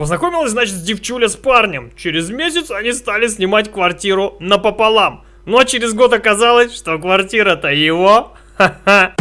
Познакомилась, значит, девчуля с парнем. Через месяц они стали снимать квартиру напополам. Ну а через год оказалось, что квартира-то его. Ха-ха.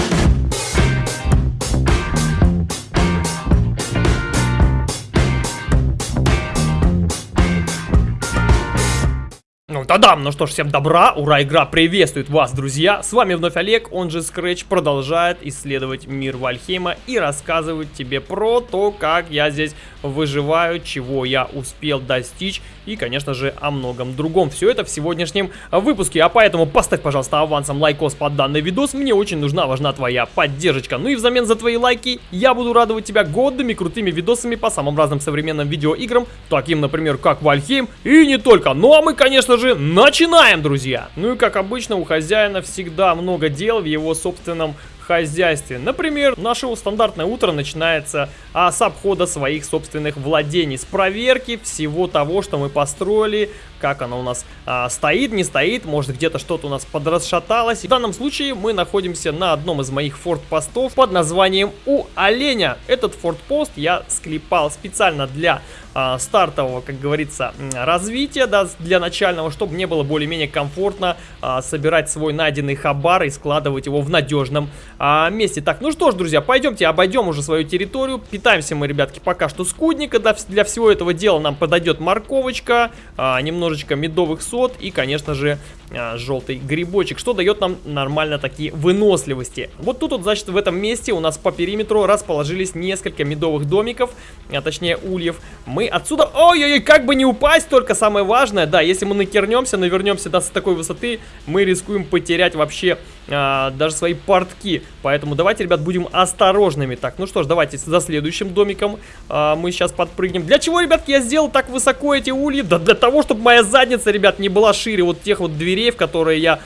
Да-дам, ну что ж, всем добра, ура, игра приветствует вас, друзья. С вами вновь Олег, он же Scratch, продолжает исследовать мир Вальхейма и рассказывать тебе про то, как я здесь выживаю, чего я успел достичь и, конечно же, о многом другом. Все это в сегодняшнем выпуске, а поэтому поставь, пожалуйста, авансом лайкос под данный видос, мне очень нужна, важна твоя поддержка. Ну и взамен за твои лайки я буду радовать тебя годными крутыми видосами по самым разным современным видеоиграм, таким, например, как Valheim и не только. Ну а мы, конечно же, начинаем, друзья! Ну и как обычно, у хозяина всегда много дел в его собственном хозяйстве. Например, наше стандартное утро начинается а, с обхода своих собственных владений, с проверки всего того, что мы построили, как оно у нас а, стоит, не стоит, может где-то что-то у нас подрасшаталось. В данном случае мы находимся на одном из моих фортпостов под названием У Оленя. Этот фортпост я склепал специально для а, стартового, как говорится, развития, да, для начального, чтобы мне было более-менее комфортно а, собирать свой найденный хабар и складывать его в надежном а, месте. Так, ну что ж, друзья, пойдемте обойдем уже свою территорию. Питаемся мы, ребятки, пока что скудника. Для, для всего этого дела нам подойдет морковочка, а, немножечко медовых сот и, конечно же, а, желтый грибочек, что дает нам нормально такие выносливости. Вот тут вот, значит, в этом месте у нас по периметру расположились несколько медовых домиков, а точнее ульев. Мы отсюда... Ой-ой-ой, как бы не упасть, только самое важное, да, если мы накернемся, навернемся до такой высоты, мы рискуем потерять вообще а, даже свои портки. Поэтому давайте, ребят, будем осторожными. Так, ну что ж, давайте за следующим домиком а, мы сейчас подпрыгнем. Для чего, ребятки, я сделал так высоко эти ульи? Да для того, чтобы моя задница, ребят, не была шире вот тех вот дверей, в которые я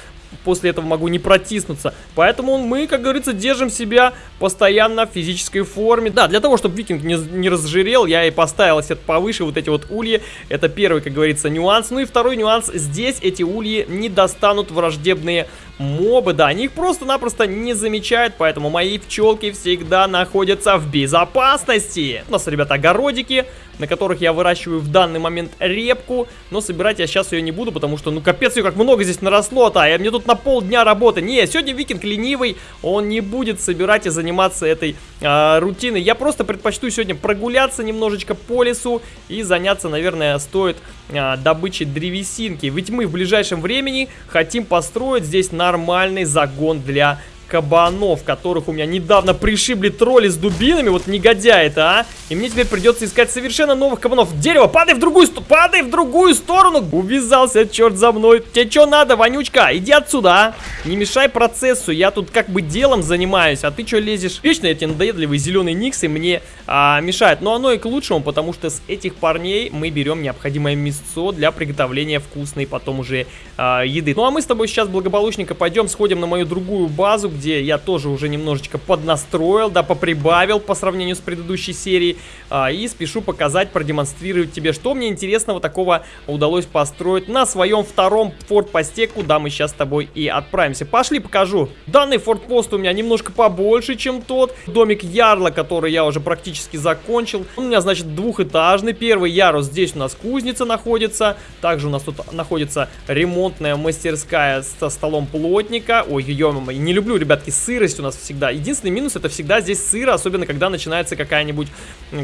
после этого могу не протиснуться. Поэтому мы, как говорится, держим себя постоянно в физической форме. Да, для того, чтобы викинг не, не разжирел, я и поставил себе повыше вот эти вот ульи. Это первый, как говорится, нюанс. Ну и второй нюанс. Здесь эти ульи не достанут враждебные мобы. Да, они их просто-напросто не замечают, поэтому мои пчелки всегда находятся в безопасности. У нас, ребята, огородики на которых я выращиваю в данный момент репку. Но собирать я сейчас ее не буду, потому что, ну, капец, ее как много здесь наросло-то. А мне тут на полдня работы. Не, сегодня викинг ленивый, он не будет собирать и заниматься этой э, рутиной. Я просто предпочту сегодня прогуляться немножечко по лесу и заняться, наверное, стоит э, добычей древесинки. Ведь мы в ближайшем времени хотим построить здесь нормальный загон для кабанов, которых у меня недавно пришибли тролли с дубинами, вот негодяй это, а? И мне теперь придется искать совершенно новых кабанов. Дерево, падай в другую сторону, падай в другую сторону! Увязался, черт за мной. Тебе что надо, вонючка? Иди отсюда, а? Не мешай процессу, я тут как бы делом занимаюсь, а ты что лезешь? Вечно эти надоедливые зеленые никсы мне а, мешают. Но оно и к лучшему, потому что с этих парней мы берем необходимое мясцо для приготовления вкусной потом уже а, еды. Ну а мы с тобой сейчас благополучненько пойдем, сходим на мою другую базу, где я тоже уже немножечко поднастроил, да, поприбавил по сравнению с предыдущей серией. А, и спешу показать, продемонстрировать тебе, что мне интересного такого удалось построить на своем втором фортпосте, куда мы сейчас с тобой и отправимся. Пошли покажу. Данный фортпост у меня немножко побольше, чем тот. Домик Ярла, который я уже практически закончил. Он у меня, значит, двухэтажный. Первый ярус здесь у нас кузница находится. Также у нас тут находится ремонтная мастерская со столом плотника. Ой, ё не люблю, ребятки, сырость у нас всегда. Единственный минус это всегда здесь сыро, особенно когда начинается какая-нибудь,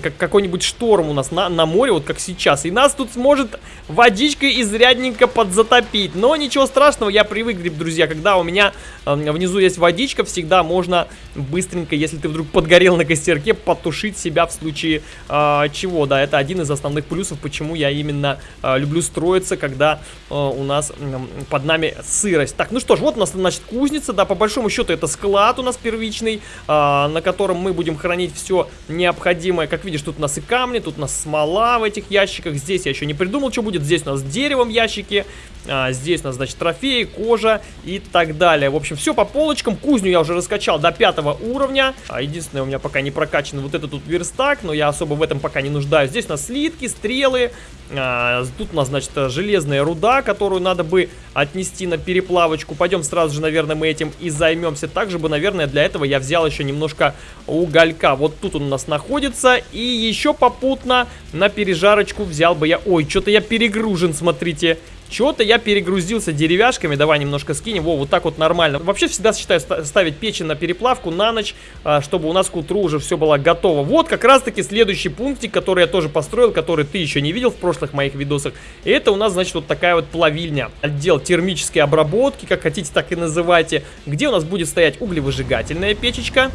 как, какой-нибудь шторм у нас на, на море, вот как сейчас. И нас тут сможет водичкой изрядненько подзатопить. Но ничего страшного, я привык, друзья, когда у меня э, внизу есть водичка, всегда можно быстренько, если ты вдруг подгорел на костерке, потушить себя в случае э, чего. Да, это один из основных плюсов, почему я именно э, люблю строиться, когда э, у нас э, под нами сырость. Так, ну что ж, вот у нас, значит, кузница, да, по большому счету это склад у нас первичный, а, на котором мы будем хранить все необходимое. Как видишь, тут у нас и камни, тут у нас смола в этих ящиках. Здесь я еще не придумал, что будет. Здесь у нас деревом ящики. А, здесь у нас, значит, трофеи, кожа и так далее. В общем, все по полочкам. Кузню я уже раскачал до пятого уровня. А, единственное, у меня пока не прокачан вот этот тут верстак, но я особо в этом пока не нуждаюсь. Здесь у нас слитки, стрелы. А, тут у нас, значит, железная руда, которую надо бы отнести на переплавочку. Пойдем сразу же, наверное, мы этим и займемся. Также бы, наверное, для этого я взял еще немножко уголька. Вот тут он у нас находится. И еще попутно на пережарочку взял бы я... Ой, что-то я перегружен, смотрите. Чего-то я перегрузился деревяшками. Давай немножко скинем. Во, вот так вот нормально. Вообще всегда считаю ставить печень на переплавку на ночь, а, чтобы у нас к утру уже все было готово. Вот как раз-таки следующий пунктик, который я тоже построил, который ты еще не видел в прошлых моих видосах. Это у нас, значит, вот такая вот плавильня. Отдел термической обработки, как хотите, так и называйте. Где у нас будет стоять углевыжигательная печечка.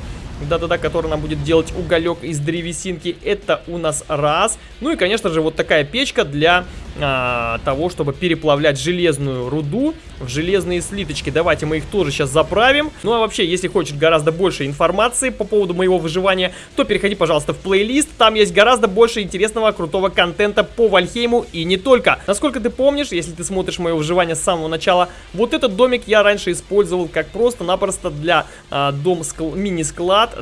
Да-да-да, который нам будет делать уголек из древесинки. Это у нас раз. Ну и, конечно же, вот такая печка для а, того, чтобы переплавлять железную руду в железные слиточки. Давайте мы их тоже сейчас заправим. Ну а вообще, если хочешь гораздо больше информации по поводу моего выживания, то переходи, пожалуйста, в плейлист. Там есть гораздо больше интересного, крутого контента по Вальхейму и не только. Насколько ты помнишь, если ты смотришь мое выживание с самого начала, вот этот домик я раньше использовал как просто-напросто для а, дом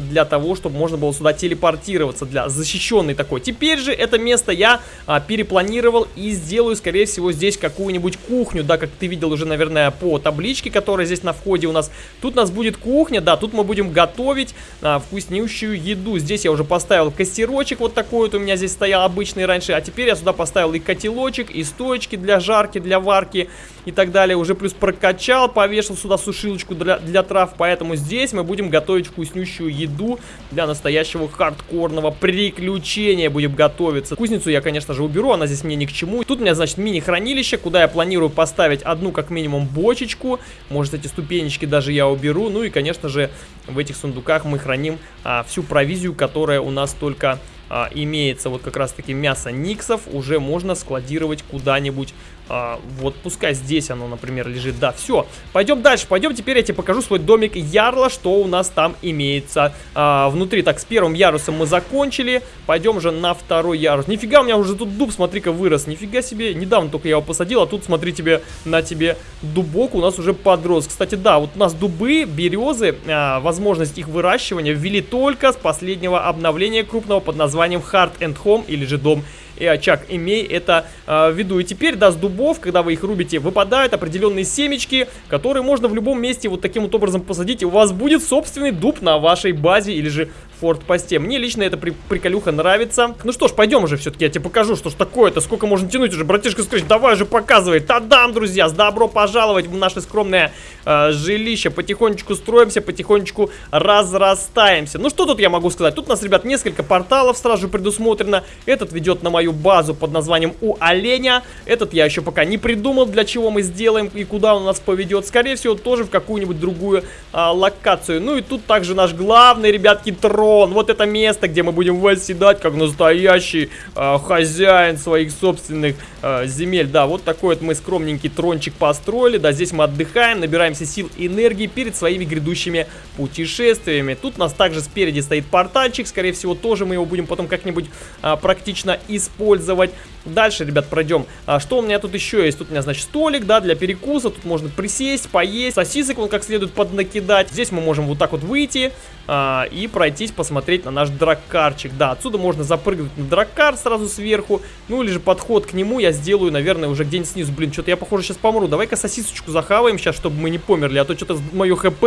для того, чтобы можно было сюда телепортироваться, для защищенной такой. Теперь же это место я а, перепланировал и сделаю, скорее всего, здесь какую-нибудь кухню, да, как ты видел уже, наверное, по табличке, которая здесь на входе у нас. Тут у нас будет кухня, да, тут мы будем готовить а, вкуснющую еду. Здесь я уже поставил костерочек вот такой вот у меня здесь стоял обычный раньше, а теперь я сюда поставил и котелочек, и стоечки для жарки, для варки и так далее. Уже плюс прокачал, повешал сюда сушилочку для, для трав, поэтому здесь мы будем готовить вкуснющую еду для настоящего хардкорного приключения будем готовиться. Кузницу я, конечно же, уберу, она здесь мне ни к чему. Тут у меня, значит, мини-хранилище, куда я планирую поставить одну, как минимум, бочечку. Может, эти ступенечки даже я уберу. Ну и, конечно же, в этих сундуках мы храним а, всю провизию, которая у нас только а, имеется. Вот как раз-таки мясо никсов уже можно складировать куда-нибудь а, вот пускай здесь оно, например, лежит. Да, все. Пойдем дальше. Пойдем теперь я тебе покажу свой домик Ярла, что у нас там имеется а, внутри. Так, с первым ярусом мы закончили. Пойдем же на второй ярус. Нифига, у меня уже тут дуб, смотри-ка, вырос. Нифига себе. Недавно только я его посадил, а тут, смотри тебе, на тебе дубок у нас уже подрос. Кстати, да, вот у нас дубы, березы, а, возможность их выращивания ввели только с последнего обновления крупного под названием Heart and Home или же Дом и очаг. Имей это э, в виду. И теперь, да, с дубов, когда вы их рубите, выпадают определенные семечки, которые можно в любом месте вот таким вот образом посадить. И у вас будет собственный дуб на вашей базе или же форт-посте. Мне лично эта при приколюха нравится. Ну что ж, пойдем уже все-таки, я тебе покажу, что ж такое-то, сколько можно тянуть уже. Братишка Скрэч, давай же показывай. Тадам, друзья, с добро пожаловать в наше скромное э, жилище. Потихонечку строимся, потихонечку разрастаемся. Ну что тут я могу сказать? Тут у нас, ребят, несколько порталов сразу же предусмотрено. Этот ведет на мою базу под названием У Оленя. Этот я еще пока не придумал, для чего мы сделаем и куда он нас поведет. Скорее всего, тоже в какую-нибудь другую э, локацию. Ну и тут также наш главный, ребятки, трон трон. Вот это место, где мы будем восседать, как настоящий э, хозяин своих собственных э, земель. Да, вот такой вот мы скромненький трончик построили. Да, здесь мы отдыхаем, набираемся сил и энергии перед своими грядущими путешествиями. Тут нас также спереди стоит портальчик. Скорее всего, тоже мы его будем потом как-нибудь э, практично использовать. Дальше, ребят, пройдем. А, что у меня тут еще есть? Тут у меня, значит, столик, да, для перекуса. Тут можно присесть, поесть. Сосисок он как следует поднакидать. Здесь мы можем вот так вот выйти а, и пройтись, посмотреть на наш драккарчик. Да, отсюда можно запрыгнуть на драккар сразу сверху. Ну, или же подход к нему я сделаю, наверное, уже где-нибудь снизу. Блин, что-то я, похоже, сейчас помру. Давай-ка сосисочку захаваем сейчас, чтобы мы не померли. А то что-то мое хп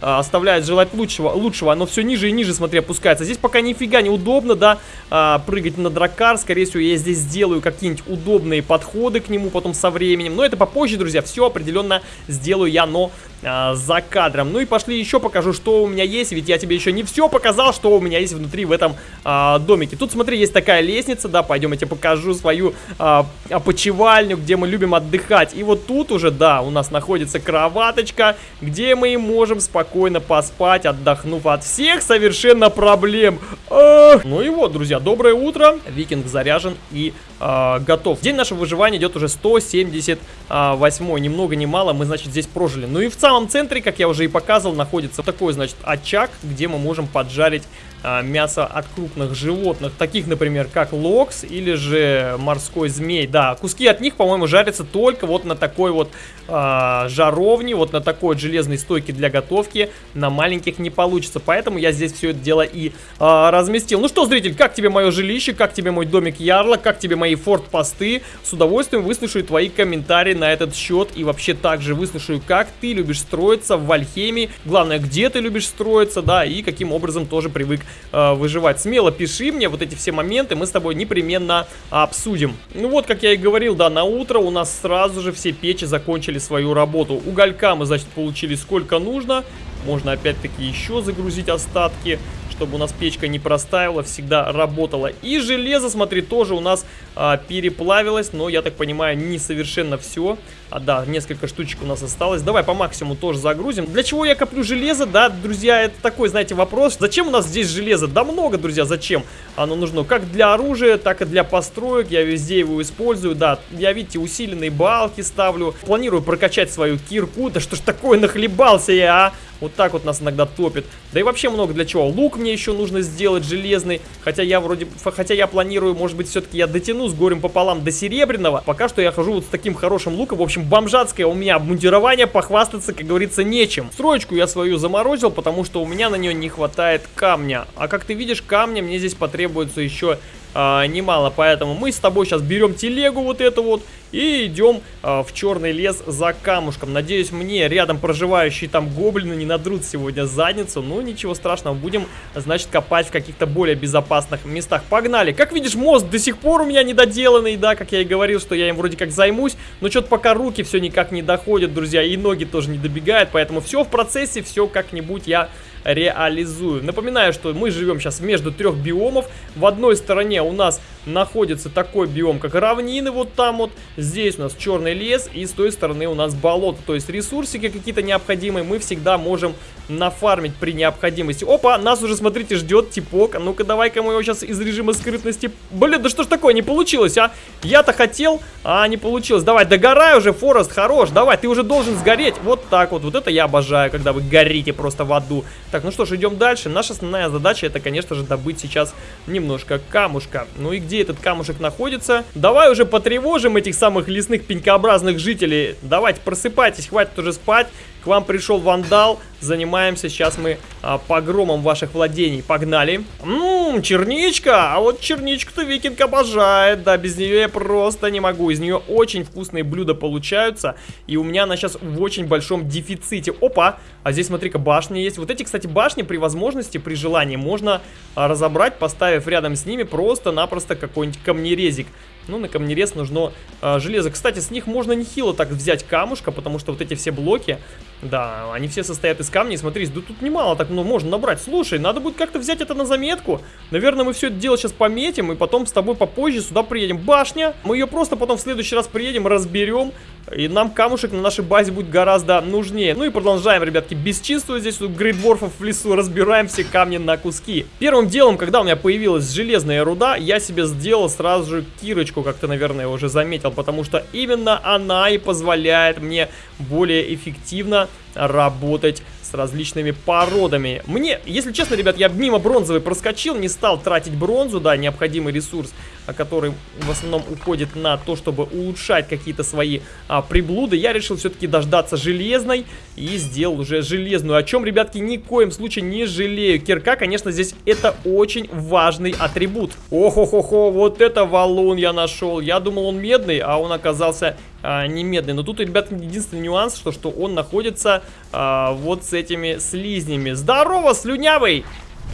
а, оставляет желать лучшего. лучшего. Оно все ниже и ниже, смотри, опускается. Здесь пока нифига неудобно, да, а, прыгать на драккар. Скорее всего, я здесь сделаю какие-нибудь удобные подходы к нему потом со временем. Но это попозже, друзья. Все определенно сделаю я, но а, за кадром. Ну и пошли еще покажу, что у меня есть, ведь я тебе еще не все показал, что у меня есть внутри в этом а, домике. Тут, смотри, есть такая лестница, да, пойдем я тебе покажу свою а, опочивальню, где мы любим отдыхать. И вот тут уже, да, у нас находится кроваточка, где мы можем спокойно поспать, отдохнув от всех совершенно проблем. А! Ну и вот, друзья, доброе утро. Викинг заряжен и а, готов. День нашего выживания идет уже 178, ни много ни мало, мы, значит, здесь прожили. Ну и в самом центре, как я уже и показывал, находится такой, значит, очаг, где мы можем поджарить мясо от крупных животных, таких, например, как локс или же морской змей. Да, куски от них, по-моему, жарятся только вот на такой вот а, жаровне, вот на такой вот железной стойке для готовки. На маленьких не получится, поэтому я здесь все это дело и а, разместил. Ну что, зритель, как тебе мое жилище, как тебе мой домик Ярла, как тебе мои форт-посты? С удовольствием выслушаю твои комментарии на этот счет и вообще также выслушаю, как ты любишь строиться в Вальхеме. Главное, где ты любишь строиться, да, и каким образом тоже привык э, выживать. Смело пиши мне вот эти все моменты, мы с тобой непременно обсудим. Ну вот, как я и говорил, да, на утро у нас сразу же все печи закончили свою работу. Уголька мы, значит, получили сколько нужно. Можно опять-таки еще загрузить остатки чтобы у нас печка не простаивала, всегда работала. И железо, смотри, тоже у нас а, переплавилось, но, я так понимаю, не совершенно все. А, да, несколько штучек у нас осталось. Давай по максимуму тоже загрузим. Для чего я коплю железо, да, друзья, это такой, знаете, вопрос. Зачем у нас здесь железо? Да много, друзья, зачем оно нужно? Как для оружия, так и для построек. Я везде его использую, да. Я, видите, усиленные балки ставлю. Планирую прокачать свою кирку. Да что ж такое, нахлебался я, а? Вот так вот нас иногда топит. Да и вообще много для чего. Лук мне еще нужно сделать железный. Хотя я вроде... Хотя я планирую, может быть, все-таки я дотяну с горем пополам до серебряного. Пока что я хожу вот с таким хорошим луком. В общем, бомжатское у меня обмундирование. Похвастаться, как говорится, нечем. Строечку я свою заморозил, потому что у меня на нее не хватает камня. А как ты видишь, камня мне здесь потребуется еще а, немало. Поэтому мы с тобой сейчас берем телегу вот эту вот и идем а, в черный лес за камушком. Надеюсь, мне рядом проживающие там гоблины не надрут сегодня задницу. Ну, ничего страшного, будем, значит, копать в каких-то более безопасных местах. Погнали! Как видишь, мост до сих пор у меня недоделанный, да, как я и говорил, что я им вроде как займусь. Но что-то пока руки все никак не доходят, друзья, и ноги тоже не добегают. Поэтому все в процессе, все как-нибудь я реализую. Напоминаю, что мы живем сейчас между трех биомов. В одной стороне у нас находится такой биом, как равнины, вот там вот. Здесь у нас черный лес, и с той стороны у нас болото. То есть ресурсики какие-то необходимые мы всегда можем нафармить при необходимости. Опа, нас уже, смотрите, ждет типок. Ну-ка, давай-ка мы его сейчас из режима скрытности... Блин, да что ж такое, не получилось, а? Я-то хотел, а не получилось. Давай, догорай уже, Форест, хорош. Давай, ты уже должен сгореть. Вот так вот. Вот это я обожаю, когда вы горите просто в аду. Так, ну что ж, идем дальше. Наша основная задача это, конечно же, добыть сейчас немножко камушка. Ну и где этот камушек находится? Давай уже потревожим этих самых лесных пенькообразных жителей. Давайте, просыпайтесь, хватит уже спать. К вам пришел вандал. Занимаемся сейчас мы а, погромом ваших владений. Погнали. Ммм, черничка. А вот черничку-то викинг обожает. Да, без нее я просто не могу. Из нее очень вкусные блюда получаются. И у меня она сейчас в очень большом дефиците. Опа. А здесь, смотри-ка, башни есть. Вот эти, кстати, башни при возможности, при желании можно а, разобрать, поставив рядом с ними просто-напросто какой-нибудь камнерезик. Ну, на камнерез нужно а, железо. Кстати, с них можно нехило так взять камушка, потому что вот эти все блоки, да, они все состоят из камней. Смотри, да тут немало так ну, можно набрать. Слушай, надо будет как-то взять это на заметку. Наверное, мы все это дело сейчас пометим, и потом с тобой попозже сюда приедем. Башня, мы ее просто потом в следующий раз приедем, разберем, и нам камушек на нашей базе будет гораздо нужнее. Ну и продолжаем, ребятки, бесчинствовать здесь у грейдворфов в лесу, разбираем все камни на куски. Первым делом, когда у меня появилась железная руда, я себе сделал сразу же кирочку, как ты, наверное, уже заметил, потому что именно она и позволяет мне более эффективно Nope. Работать с различными породами. Мне, если честно, ребят, я мимо бронзовой проскочил, не стал тратить бронзу, да, необходимый ресурс, который в основном уходит на то, чтобы улучшать какие-то свои а, приблуды. Я решил все-таки дождаться железной и сделал уже железную, о чем, ребятки, ни в коем случае не жалею. Кирка, конечно, здесь это очень важный атрибут. Ох-ох-охо, вот это валун я нашел. Я думал, он медный, а он оказался а, не медный. Но тут, ребят, единственный нюанс, что, что он находится а, вот с этими слизнями. Здорово, слюнявый!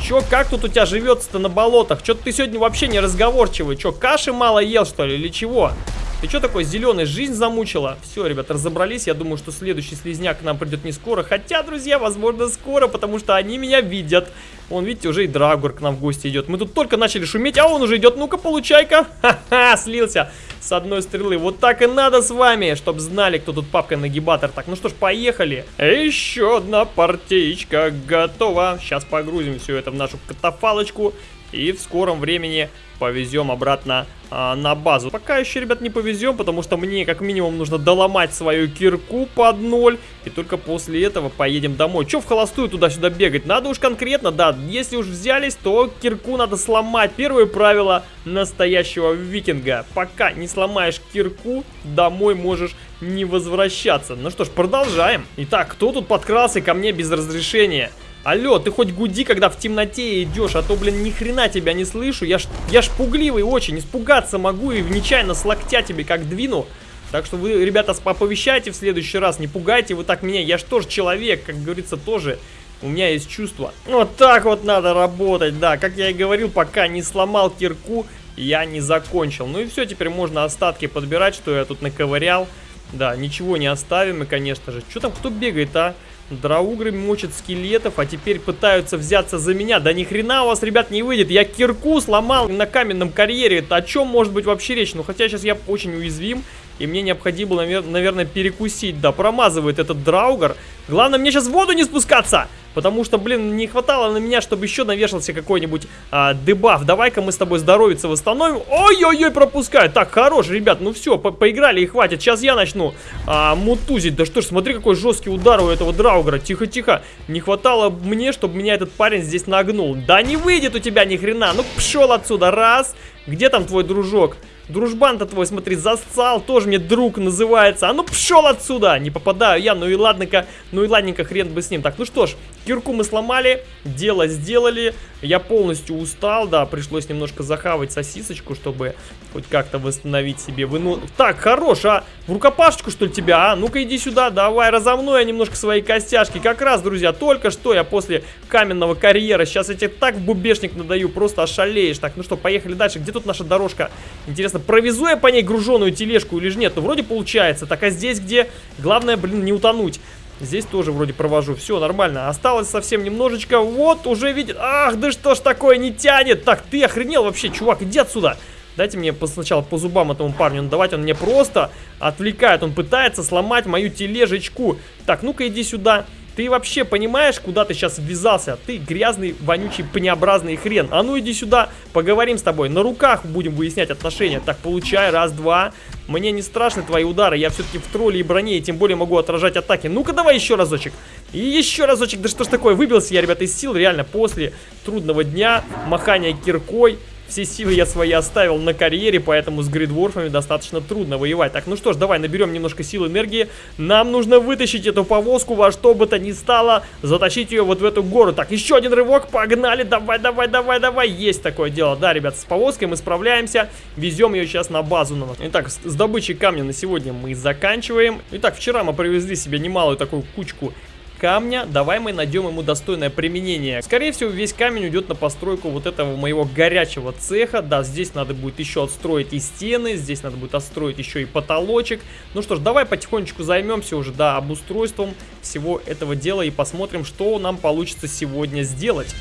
Чё, как тут у тебя живется-то на болотах? Чё ты сегодня вообще не разговорчивый? Чё, каши мало ел, что ли, или чего? Ты что такой зеленый? Жизнь замучила? Все, ребят, разобрались. Я думаю, что следующий слизняк к нам придет не скоро. Хотя, друзья, возможно, скоро, потому что они меня видят. Вон, видите, уже и Драгур к нам в гости идет. Мы тут только начали шуметь, а он уже идет. Ну-ка, получай-ка. Ха-ха, слился с одной стрелы. Вот так и надо с вами, чтобы знали, кто тут папка-нагибатор. Так, ну что ж, поехали. Еще одна партеечка готова. Сейчас погрузим все это в нашу катафалочку. И в скором времени повезем обратно а, на базу. Пока еще, ребят, не повезем, потому что мне как минимум нужно доломать свою кирку под ноль. И только после этого поедем домой. Че в холостую туда-сюда бегать? Надо уж конкретно, да, если уж взялись, то кирку надо сломать. Первое правило настоящего викинга. Пока не сломаешь кирку, домой можешь не возвращаться. Ну что ж, продолжаем. Итак, кто тут подкрался ко мне без разрешения? Алло, ты хоть гуди, когда в темноте идешь, а то, блин, ни хрена тебя не слышу. Я ж, я ж пугливый очень, испугаться могу и нечаянно с локтя тебе как двину. Так что вы, ребята, оповещайте в следующий раз, не пугайте вы так меня. Я ж тоже человек, как говорится, тоже у меня есть чувство. Вот так вот надо работать, да. Как я и говорил, пока не сломал кирку, я не закончил. Ну и все, теперь можно остатки подбирать, что я тут наковырял. Да, ничего не оставим и, конечно же. Что там, кто бегает, а? Драугры мочат скелетов, а теперь пытаются взяться за меня. Да ни хрена у вас, ребят, не выйдет. Я кирку сломал на каменном карьере. Это о чем может быть вообще речь? Ну, хотя сейчас я очень уязвим. И мне необходимо, наверное, перекусить. Да, промазывает этот драугар. Главное, мне сейчас в воду не спускаться. Потому что, блин, не хватало на меня, чтобы еще навешался какой-нибудь а, дебаф. Давай-ка мы с тобой здоровиться восстановим. Ой-ой-ой, пропускаю. Так, хорош, ребят, ну все, по поиграли и хватит. Сейчас я начну а, мутузить. Да что ж, смотри, какой жесткий удар у этого драугара. Тихо-тихо. Не хватало мне, чтобы меня этот парень здесь нагнул. Да не выйдет у тебя ни хрена. Ну, пшел отсюда. Раз. Где там твой дружок? Дружбан-то твой, смотри, зассал, тоже мне друг называется. А ну пшел отсюда! Не попадаю я, ну и ладненько, ну и ладненько, хрен бы с ним. Так, ну что ж, кирку мы сломали, дело сделали. Я полностью устал, да, пришлось немножко захавать сосисочку, чтобы хоть как-то восстановить себе выну... Так, хорош, а? В рукопашечку, что ли, тебя, а? Ну-ка иди сюда, давай, разомну я немножко свои костяшки. Как раз, друзья, только что я после каменного карьера, сейчас я тебе так в бубешник надаю, просто ошалеешь. Так, ну что, поехали дальше. Где тут наша дорожка? Интересно, провезу я по ней груженую тележку или же нет? Ну, вроде получается. Так, а здесь где? Главное, блин, не утонуть. Здесь тоже вроде провожу. Все, нормально. Осталось совсем немножечко. Вот, уже видит. Ах, да что ж такое, не тянет. Так, ты охренел вообще, чувак, иди отсюда. Дайте мне сначала по зубам этому парню надавать. Он мне просто отвлекает. Он пытается сломать мою тележечку. Так, ну-ка иди сюда. Ты вообще понимаешь, куда ты сейчас ввязался? Ты грязный, вонючий, пнеобразный хрен. А ну иди сюда, поговорим с тобой. На руках будем выяснять отношения. Так, получай, раз, два. Мне не страшны твои удары, я все-таки в тролле и броне, и тем более могу отражать атаки. Ну-ка давай еще разочек. И еще разочек, да что ж такое, выбился я, ребята, из сил, реально, после трудного дня, махания киркой. Все силы я свои оставил на карьере, поэтому с гридворфами достаточно трудно воевать. Так, ну что ж, давай наберем немножко сил энергии. Нам нужно вытащить эту повозку во что бы то ни стало, затащить ее вот в эту гору. Так, еще один рывок, погнали, давай, давай, давай, давай. Есть такое дело, да, ребят, с повозкой мы справляемся, везем ее сейчас на базу. Итак, с добычей камня на сегодня мы заканчиваем. Итак, вчера мы привезли себе немалую такую кучку камня. Давай мы найдем ему достойное применение. Скорее всего, весь камень уйдет на постройку вот этого моего горячего цеха. Да, здесь надо будет еще отстроить и стены, здесь надо будет отстроить еще и потолочек. Ну что ж, давай потихонечку займемся уже, да, обустройством всего этого дела и посмотрим, что нам получится сегодня сделать.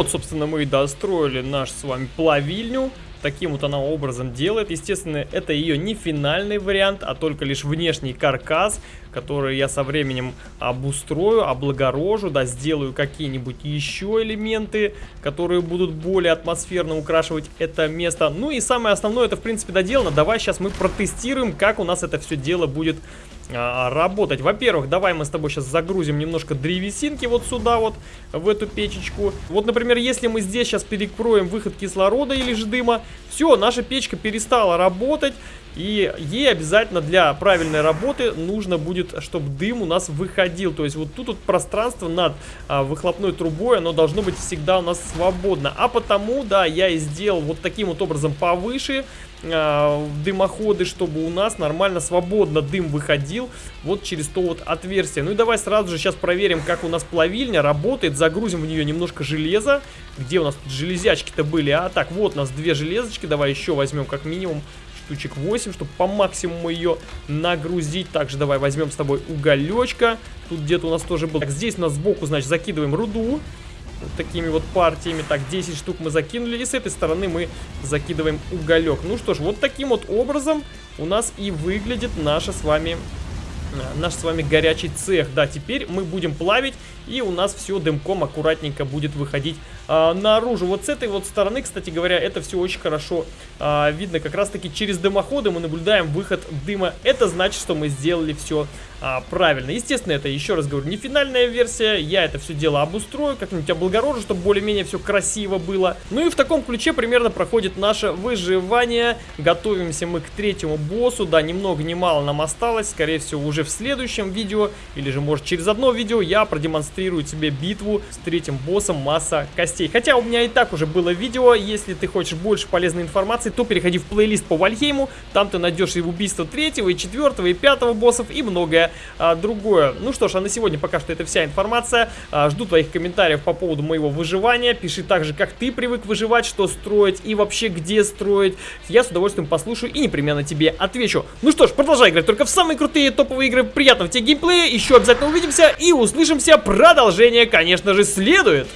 Вот, собственно, мы и достроили наш с вами плавильню. Таким вот она образом делает. Естественно, это ее не финальный вариант, а только лишь внешний каркас, который я со временем обустрою, облагорожу, да, сделаю какие-нибудь еще элементы, которые будут более атмосферно украшивать это место. Ну и самое основное, это в принципе доделано. Давай сейчас мы протестируем, как у нас это все дело будет а, работать. Во-первых, давай мы с тобой сейчас загрузим немножко древесинки вот сюда вот, в эту печечку. Вот, например, если мы здесь сейчас перекроем выход кислорода или же дыма, все, наша печка перестала работать. И ей обязательно для правильной работы нужно будет, чтобы дым у нас выходил. То есть вот тут вот пространство над а, выхлопной трубой, оно должно быть всегда у нас свободно. А потому, да, я и сделал вот таким вот образом повыше а, дымоходы, чтобы у нас нормально, свободно дым выходил вот через то вот отверстие. Ну и давай сразу же сейчас проверим, как у нас плавильня работает. Загрузим в нее немножко железа. Где у нас тут железячки-то были? А так, вот у нас две железочки. Давай еще возьмем как минимум штучек 8, чтобы по максимуму ее нагрузить. Также давай возьмем с тобой уголечка. Тут где-то у нас тоже был. Так, здесь у нас сбоку, значит, закидываем руду. Вот такими вот партиями. Так, 10 штук мы закинули. И с этой стороны мы закидываем уголек. Ну что ж, вот таким вот образом у нас и выглядит наша с вами наш с вами горячий цех. Да, теперь мы будем плавить, и у нас все дымком аккуратненько будет выходить а, наружу. Вот с этой вот стороны, кстати говоря, это все очень хорошо а, видно. Как раз таки через дымоходы мы наблюдаем выход дыма. Это значит, что мы сделали все а, правильно. Естественно, это, еще раз говорю, не финальная версия. Я это все дело обустрою, как-нибудь облагорожу, чтобы более-менее все красиво было. Ну и в таком ключе примерно проходит наше выживание. Готовимся мы к третьему боссу. Да, ни много ни мало нам осталось. Скорее всего, уже в следующем видео, или же, может, через одно видео я продемонстрирую тебе битву с третьим боссом Масса Костей. Хотя у меня и так уже было видео, если ты хочешь больше полезной информации, то переходи в плейлист по Вальхейму, там ты найдешь и убийство третьего, и четвертого, и пятого боссов, и а, другое. Ну что ж, а на сегодня пока что это вся информация. А, жду твоих комментариев по поводу моего выживания. Пиши также, как ты привык выживать, что строить и вообще где строить. Я с удовольствием послушаю и непременно тебе отвечу. Ну что ж, продолжай играть только в самые крутые топовые игры. Приятного тебе геймплея, еще обязательно увидимся и услышимся. Продолжение, конечно же, следует.